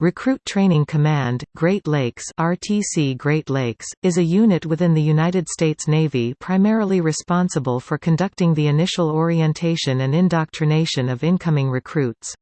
Recruit Training Command, Great Lakes RTC Great Lakes, is a unit within the United States Navy primarily responsible for conducting the initial orientation and indoctrination of incoming recruits.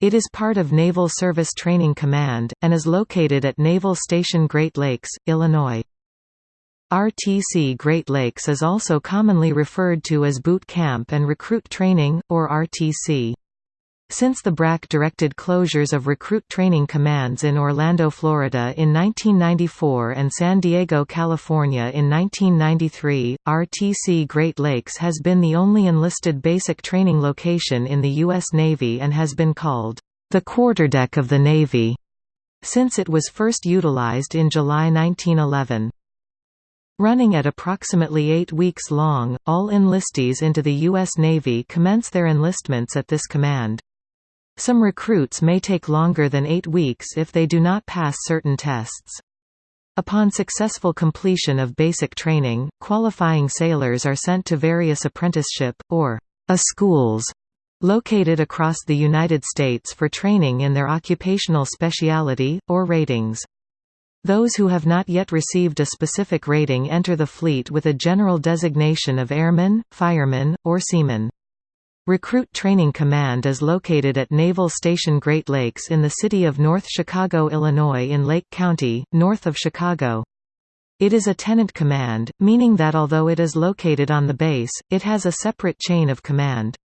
It is part of Naval Service Training Command, and is located at Naval Station Great Lakes, Illinois. RTC Great Lakes is also commonly referred to as Boot Camp and Recruit Training, or RTC. Since the BRAC directed closures of recruit training commands in Orlando, Florida in 1994 and San Diego, California in 1993, RTC Great Lakes has been the only enlisted basic training location in the U.S. Navy and has been called, "...the quarterdeck of the Navy", since it was first utilized in July 1911. Running at approximately eight weeks long, all enlistees into the U.S. Navy commence their enlistments at this command. Some recruits may take longer than eight weeks if they do not pass certain tests. Upon successful completion of basic training, qualifying sailors are sent to various apprenticeship, or A schools, located across the United States for training in their occupational specialty, or ratings. Those who have not yet received a specific rating enter the fleet with a general designation of airman, fireman, or seaman. Recruit Training Command is located at Naval Station Great Lakes in the city of North Chicago, Illinois in Lake County, north of Chicago. It is a tenant command, meaning that although it is located on the base, it has a separate chain of command.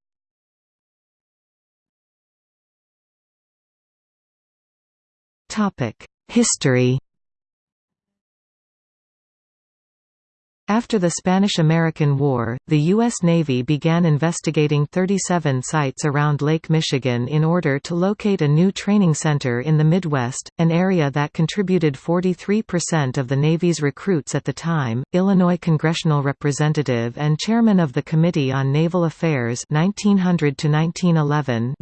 History After the Spanish–American War, the U.S. Navy began investigating 37 sites around Lake Michigan in order to locate a new training center in the Midwest, an area that contributed 43% of the Navy's recruits at the time. Illinois congressional representative and chairman of the Committee on Naval Affairs 1900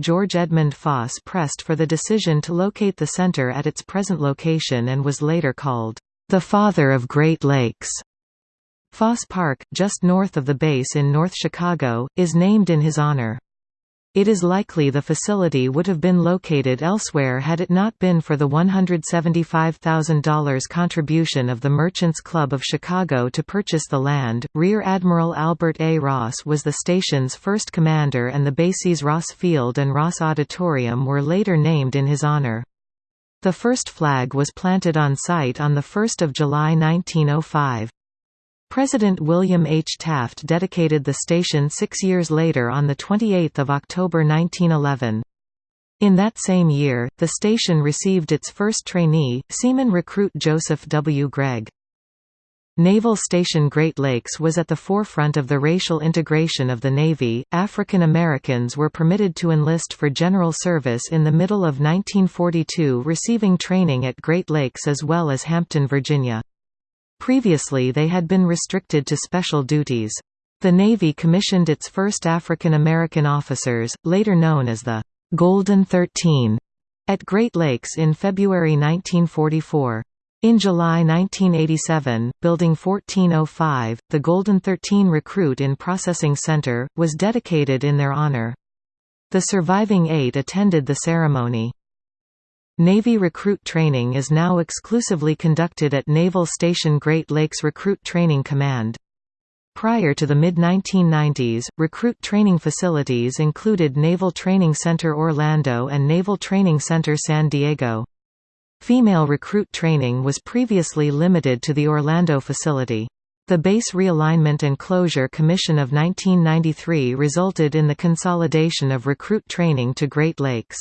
George Edmund Foss pressed for the decision to locate the center at its present location and was later called, "...the father of Great Lakes." Foss Park, just north of the base in North Chicago, is named in his honor. It is likely the facility would have been located elsewhere had it not been for the $175,000 contribution of the Merchants Club of Chicago to purchase the land. Rear Admiral Albert A. Ross was the station's first commander, and the bases Ross Field and Ross Auditorium were later named in his honor. The first flag was planted on site on 1 July 1905. President William H. Taft dedicated the station six years later on 28 October 1911. In that same year, the station received its first trainee, seaman recruit Joseph W. Gregg. Naval Station Great Lakes was at the forefront of the racial integration of the Navy. African Americans were permitted to enlist for general service in the middle of 1942, receiving training at Great Lakes as well as Hampton, Virginia. Previously they had been restricted to special duties. The Navy commissioned its first African American officers, later known as the Golden Thirteen, at Great Lakes in February 1944. In July 1987, Building 1405, the Golden Thirteen Recruit in Processing Center, was dedicated in their honor. The surviving eight attended the ceremony. Navy recruit training is now exclusively conducted at Naval Station Great Lakes Recruit Training Command. Prior to the mid-1990s, recruit training facilities included Naval Training Center Orlando and Naval Training Center San Diego. Female recruit training was previously limited to the Orlando facility. The Base Realignment and Closure Commission of 1993 resulted in the consolidation of recruit training to Great Lakes.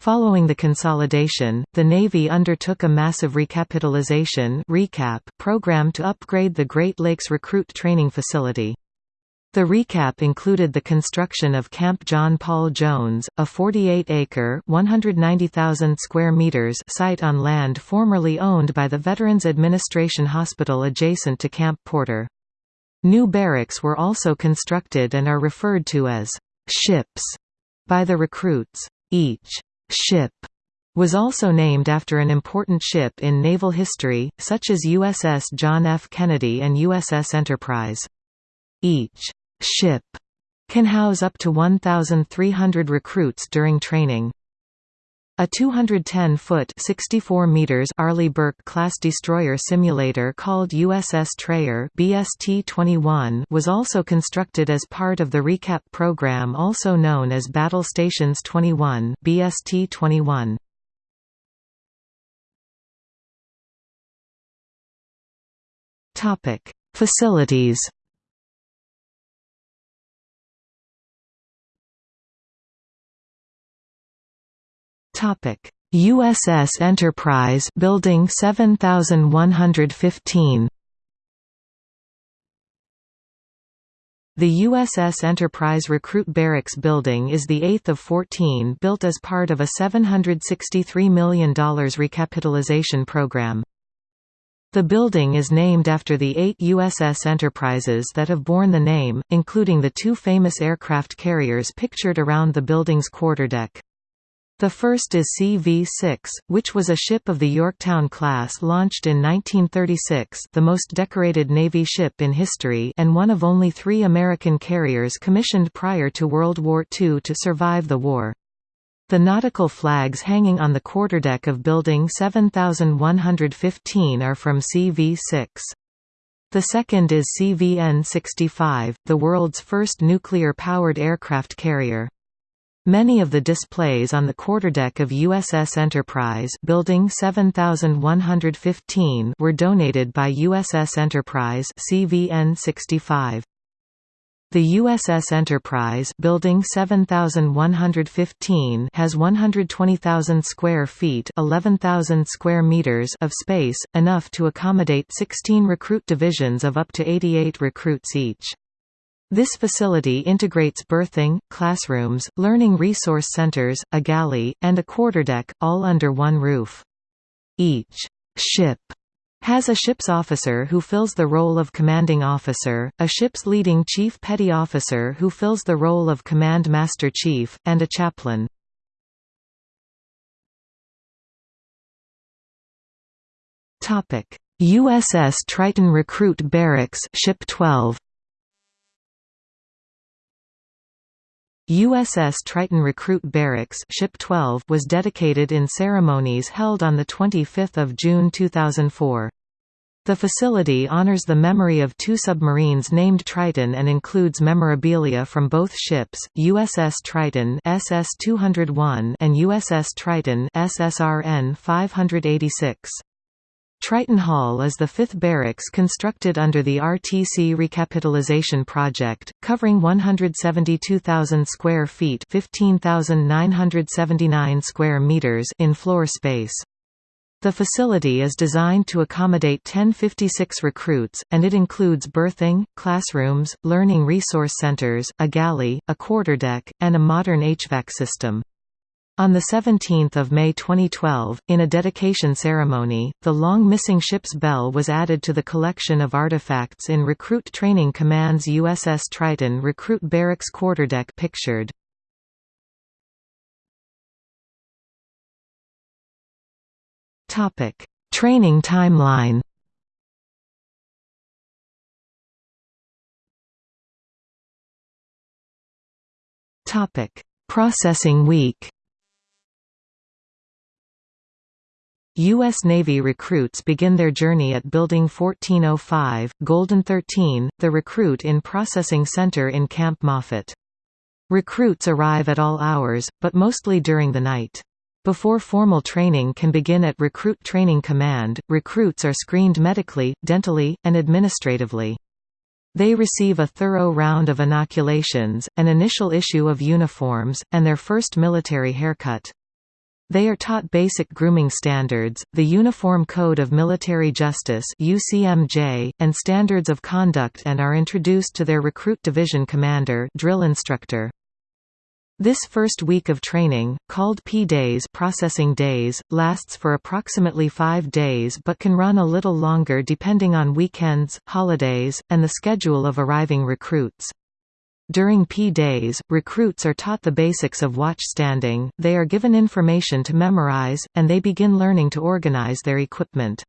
Following the consolidation, the Navy undertook a massive recapitalization recap program to upgrade the Great Lakes Recruit Training Facility. The recap included the construction of Camp John Paul Jones, a 48-acre (190,000 square meters) site on land formerly owned by the Veterans Administration Hospital adjacent to Camp Porter. New barracks were also constructed and are referred to as ships by the recruits. Each ship was also named after an important ship in naval history, such as USS John F. Kennedy and USS Enterprise. Each ship can house up to 1,300 recruits during training. A 210-foot (64 meters) Arleigh Burke class destroyer simulator called USS Trayer (BST-21) was also constructed as part of the recap program, also known as Battle Stations 21 (BST-21). Topic: Facilities. Topic: USS Enterprise Building 7115. The USS Enterprise Recruit Barracks building is the eighth of 14 built as part of a $763 million recapitalization program. The building is named after the eight USS Enterprises that have borne the name, including the two famous aircraft carriers pictured around the building's quarterdeck. The first is CV-6, which was a ship of the Yorktown class launched in 1936 the most decorated Navy ship in history and one of only three American carriers commissioned prior to World War II to survive the war. The nautical flags hanging on the quarterdeck of Building 7115 are from CV-6. The second is CVN-65, the world's first nuclear-powered aircraft carrier. Many of the displays on the quarterdeck of USS Enterprise Building 7115 were donated by USS Enterprise CVN-65. The USS Enterprise Building 7115 has 120,000 square feet 11,000 square meters of space, enough to accommodate 16 recruit divisions of up to 88 recruits each. This facility integrates berthing, classrooms, learning resource centers, a galley, and a quarterdeck, all under one roof. Each ship has a ship's officer who fills the role of commanding officer, a ship's leading chief petty officer who fills the role of command master chief, and a chaplain. USS Triton Recruit Barracks Ship 12 USS Triton Recruit Barracks Ship 12 was dedicated in ceremonies held on 25 June 2004. The facility honors the memory of two submarines named Triton and includes memorabilia from both ships, USS Triton SS-201 and USS Triton SSRN 586. Triton Hall is the fifth barracks constructed under the RTC Recapitalization Project, covering 172,000 square feet 15,979 square meters in floor space. The facility is designed to accommodate 1056 recruits, and it includes berthing, classrooms, learning resource centers, a galley, a quarterdeck, and a modern HVAC system. On 17 May 2012, in a dedication ceremony, the long-missing ship's bell was added to the collection of artifacts in Recruit Training Command's USS Triton Recruit Barracks quarterdeck pictured. Training timeline Processing week U.S. Navy recruits begin their journey at Building 1405, Golden 13, the Recruit in Processing Center in Camp Moffett. Recruits arrive at all hours, but mostly during the night. Before formal training can begin at Recruit Training Command, recruits are screened medically, dentally, and administratively. They receive a thorough round of inoculations, an initial issue of uniforms, and their first military haircut. They are taught basic grooming standards, the Uniform Code of Military Justice UCMJ, and standards of conduct and are introduced to their recruit division commander drill instructor. This first week of training, called P-Days processing days, lasts for approximately five days but can run a little longer depending on weekends, holidays, and the schedule of arriving recruits. During P-Days, recruits are taught the basics of watchstanding, they are given information to memorize, and they begin learning to organize their equipment.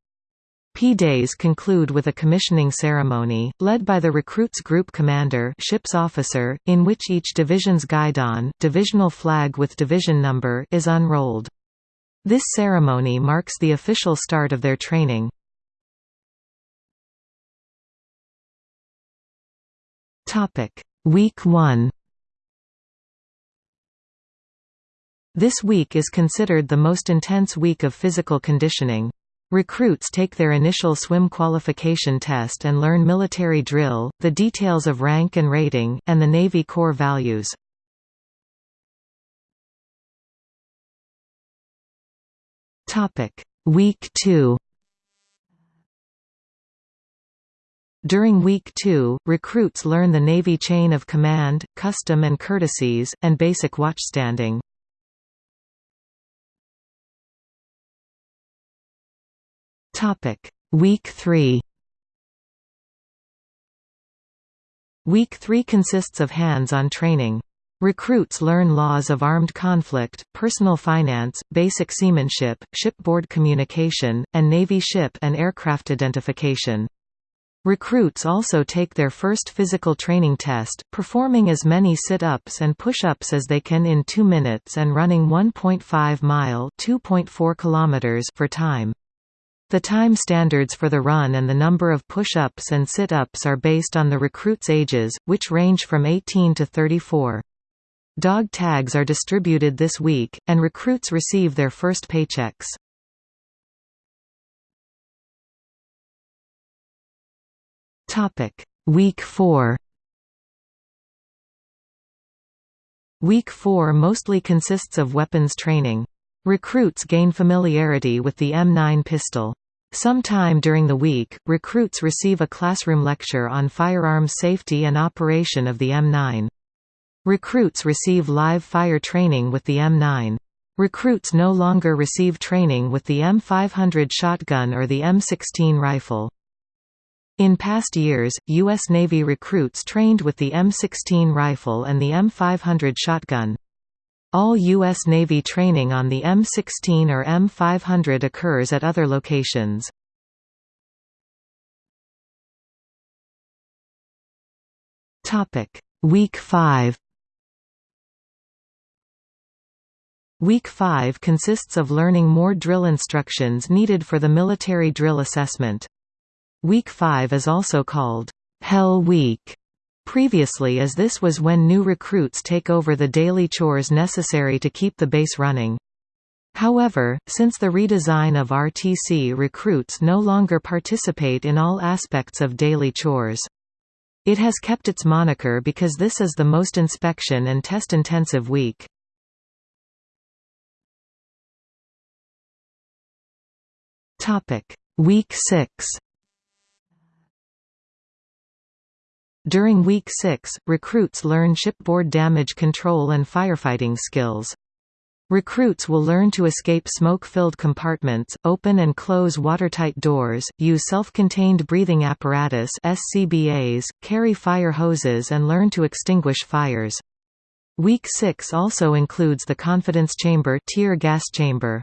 P-Days conclude with a commissioning ceremony, led by the recruits group commander ship's officer, in which each division's guidon divisional flag with division number is unrolled. This ceremony marks the official start of their training. Week 1 This week is considered the most intense week of physical conditioning. Recruits take their initial swim qualification test and learn military drill, the details of rank and rating, and the Navy core values. Week 2 During Week 2, recruits learn the Navy chain of command, custom and courtesies, and basic watchstanding. Week 3. Week 3 consists of hands-on training. Recruits learn laws of armed conflict, personal finance, basic seamanship, shipboard communication, and Navy ship and aircraft identification. Recruits also take their first physical training test, performing as many sit-ups and push-ups as they can in 2 minutes and running 1.5 mile (2.4 for time. The time standards for the run and the number of push-ups and sit-ups are based on the recruits' ages, which range from 18 to 34. Dog tags are distributed this week, and recruits receive their first paychecks. Week 4 Week 4 mostly consists of weapons training. Recruits gain familiarity with the M9 pistol. Sometime during the week, recruits receive a classroom lecture on firearms safety and operation of the M9. Recruits receive live fire training with the M9. Recruits no longer receive training with the M500 shotgun or the M16 rifle. In past years, U.S. Navy recruits trained with the M16 rifle and the M500 shotgun. All U.S. Navy training on the M16 or M500 occurs at other locations. Week 5 Week 5 consists of learning more drill instructions needed for the military drill assessment. Week 5 is also called Hell Week previously as this was when new recruits take over the daily chores necessary to keep the base running. However, since the redesign of RTC recruits no longer participate in all aspects of daily chores. It has kept its moniker because this is the most inspection and test-intensive week. Week 6 During Week 6, recruits learn shipboard damage control and firefighting skills. Recruits will learn to escape smoke-filled compartments, open and close watertight doors, use self-contained breathing apparatus SCBAs, carry fire hoses and learn to extinguish fires. Week 6 also includes the confidence chamber tear gas chamber.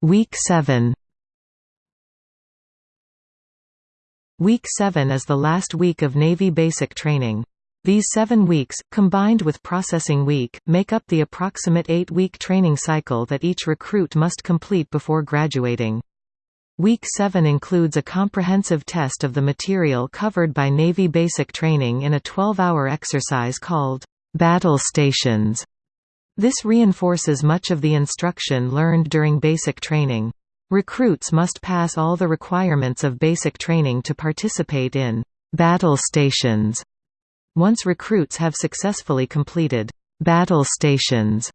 Week 7 Week 7 is the last week of Navy basic training. These seven weeks, combined with Processing Week, make up the approximate eight-week training cycle that each recruit must complete before graduating. Week 7 includes a comprehensive test of the material covered by Navy basic training in a 12-hour exercise called Battle Stations. This reinforces much of the instruction learned during basic training. Recruits must pass all the requirements of basic training to participate in battle stations. Once recruits have successfully completed battle stations,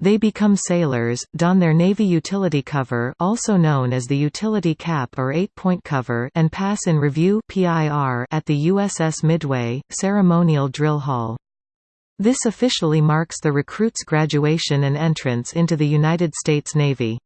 they become sailors, don their Navy utility cover also known as the utility cap or eight-point cover and pass in review at the USS Midway, ceremonial drill hall. This officially marks the recruit's graduation and entrance into the United States Navy.